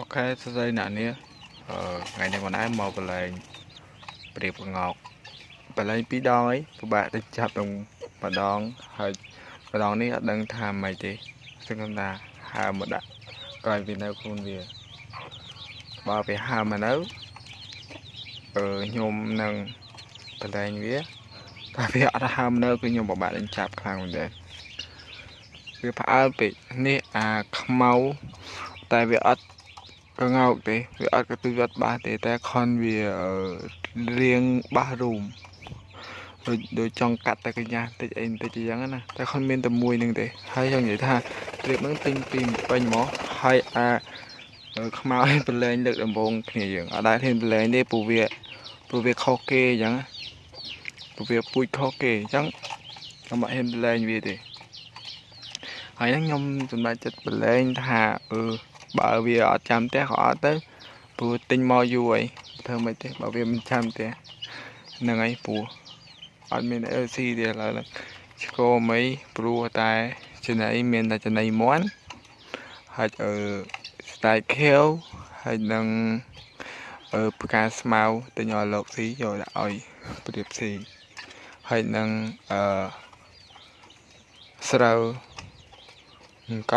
អូខេសួស្តីអ្នកនាងអឺថ្ងៃនេះមិនដែរមកបលែងព្រៀបកងោកបលែងពីរដងអីពិបាកទៅចាប់នឹងម្ដងហើយម្ដងនេះអត់ដឹងថាម៉េចទេសឹងថាហើមមកដាក់ក្រោយវានៅខ្លួនវាបើវាហើមមកនៅអឺខ្ញុំនឹងបលែងវាតែវាអត់ហើមនៅគឺខ្ញុំពិបាកនឹងចាប់ខ្លាំងមែនទេវាផ្អើលពេកនេះអាខ្មៅតែវាអត់ កងោកទេវាអត់កន្ទុយអត់បាសទេតែខនវារៀងបាសរូមដូចដូចចង់កាត់តែកញ្ញាតិចអីតិចអញ្ចឹងណាតែខនមានតែមួយនឹងទេហើយចង់និយាយថាត្រៀបនឹងទិញពីពេញមកហើយអាខ្មៅប្រឡែងលើកដំបូងគ្នាយើងអត់ដែរហ៊ានប្រឡែងទេព្រោះវាព្រោះវាខុសគេអញ្ចឹងព្រោះវាពូជខុសគេអញ្ចឹងខ្ញុំអត់ហ៊ានប្រឡែងវាទេហើយហ្នឹងខ្ញុំសម្រេចចិត្តប្រឡែងថាអឺ បើវាអត់ចាំផ្ទះក៏អត់ទៅព្រោះទិញមកយូរហើយធ្វើមិនទេបើវាមិនចាំផ្ទះហ្នឹងហើយព្រោះអត់មាន LC ទេឥឡូវហ្នឹងឆ្កមិនព្រោះតែចំណៃមានតែចំណៃមន់ហើយអឺ style kill ហើយនឹងអឺផ្កាស្មៅទិញឲ្យលោកស៊ីយកដាក់ឲ្យប្រៀបស៊ីហើយនឹងអឺស្រូវអង្គ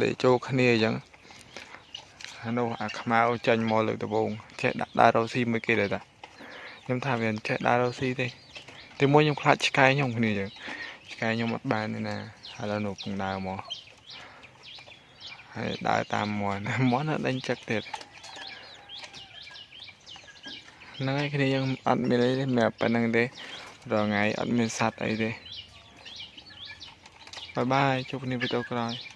លេចូលគ្នាអញ្ចឹងអានោះអាខ្មៅចាញ់មកលើកដំបូងចេះដាក់ដើររ៉ូស៊ីមួយគេដែរតាខ្ញុំថាវាចេះដើររ៉ូស៊ីទេតែមួយខ្ញុំខ្លាចឆ្កែខ្ញុំគ្នាអញ្ចឹងឆ្កែខ្ញុំអត់បានទេណាឥឡូវនោះកំដើមកហើយដើរតាមមន់មន់ដេញចឹកទៀតហ្នឹងហើយគ្នាយើងអត់មានអីទេមានប៉ុណ្្នឹងទេរងថ្ងៃអត់មានសัตว์អីទេបាយបាយជួបគ្នាវីដេអូក្រោយ